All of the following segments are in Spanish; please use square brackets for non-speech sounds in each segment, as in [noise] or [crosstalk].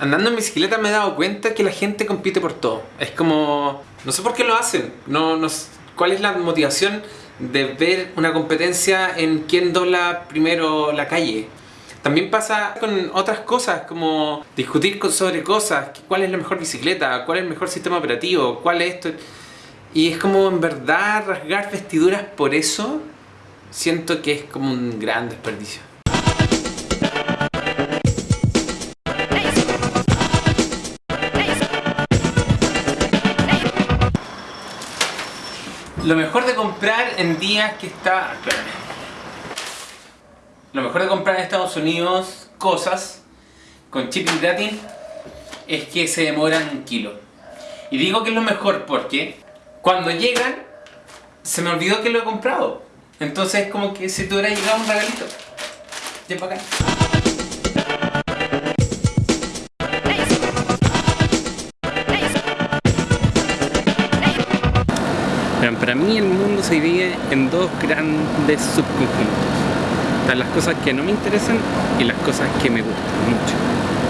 Andando en bicicleta me he dado cuenta que la gente compite por todo. Es como... No sé por qué lo hacen. No, no, ¿Cuál es la motivación de ver una competencia en quién dobla primero la calle? También pasa con otras cosas, como discutir sobre cosas, cuál es la mejor bicicleta, cuál es el mejor sistema operativo, cuál es esto... Y es como en verdad rasgar vestiduras por eso, siento que es como un gran desperdicio. Lo mejor de comprar en días que está... Lo mejor de comprar en Estados Unidos cosas con shipping gratis es que se demoran un kilo. Y digo que es lo mejor porque cuando llegan se me olvidó que lo he comprado. Entonces es como que si te hubiera llegado un regalito. Ya para acá. Para mí el mundo se divide en dos grandes subconjuntos. Las cosas que no me interesan y las cosas que me gustan mucho.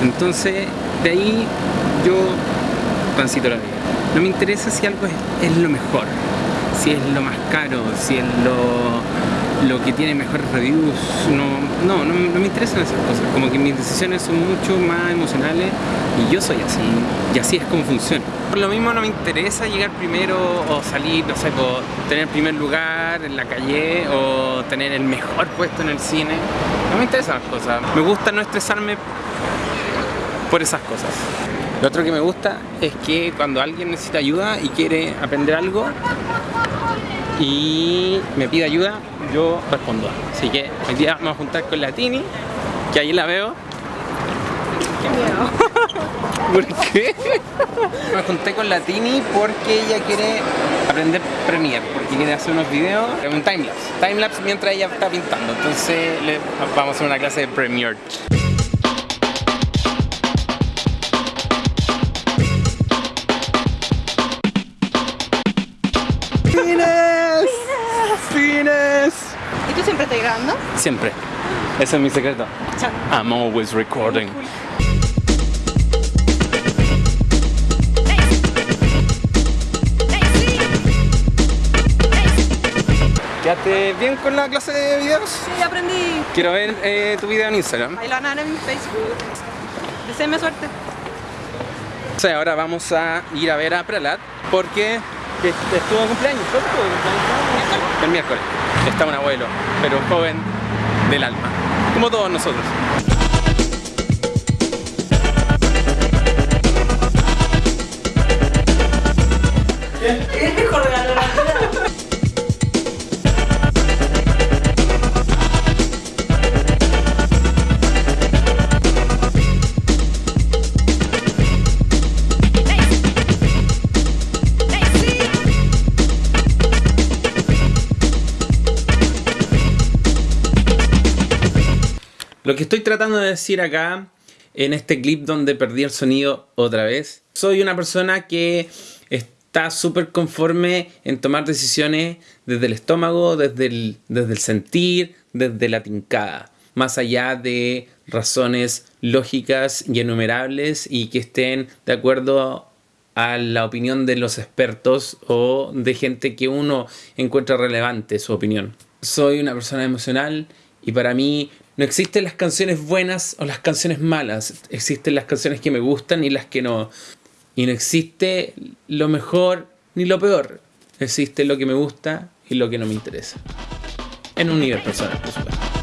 Entonces, de ahí yo transito la vida. No me interesa si algo es, lo mejor, si es lo más caro, si es lo, lo que tiene mejores reviews, no, no, no, me interesan esas cosas, como que mis decisiones son mucho más emocionales y yo soy así, y así es como funciona. Por lo mismo no me interesa llegar primero o salir, no sé, por tener primer lugar en la calle o tener el mejor puesto en el cine, no me interesan las cosas, me gusta no estresarme por esas cosas. Lo otro que me gusta es que cuando alguien necesita ayuda y quiere aprender algo y me pide ayuda, yo respondo. Así que hoy día vamos a juntar con la Tini, que ahí la veo. Qué miedo. [laughs] ¿Por qué? Me junté con la Tini porque ella quiere aprender Premiere, porque quiere hacer unos videos, un timelapse, timelapse mientras ella está pintando. Entonces le, vamos a hacer una clase de Premiere. Siempre estás grabando? Siempre. Ese es mi secreto. I'm always recording. ¿Quedaste bien con la clase de videos? Sí, aprendí. Quiero ver eh, tu video en Instagram. Ahí lo van a ver en mi Facebook. Deseenme suerte. O sea, ahora vamos a ir a ver a Pralat porque estuvo de cumpleaños. ¿Cuándo estuvo de cumpleaños? El miércoles está un abuelo, pero joven del alma, como todos nosotros. Mejor Lo que estoy tratando de decir acá, en este clip donde perdí el sonido otra vez, soy una persona que está súper conforme en tomar decisiones desde el estómago, desde el, desde el sentir, desde la tincada, más allá de razones lógicas y enumerables y que estén de acuerdo a la opinión de los expertos o de gente que uno encuentra relevante su opinión. Soy una persona emocional y para mí no existen las canciones buenas o las canciones malas. Existen las canciones que me gustan y las que no. Y no existe lo mejor ni lo peor. Existe lo que me gusta y lo que no me interesa. En un nivel personal, por supuesto.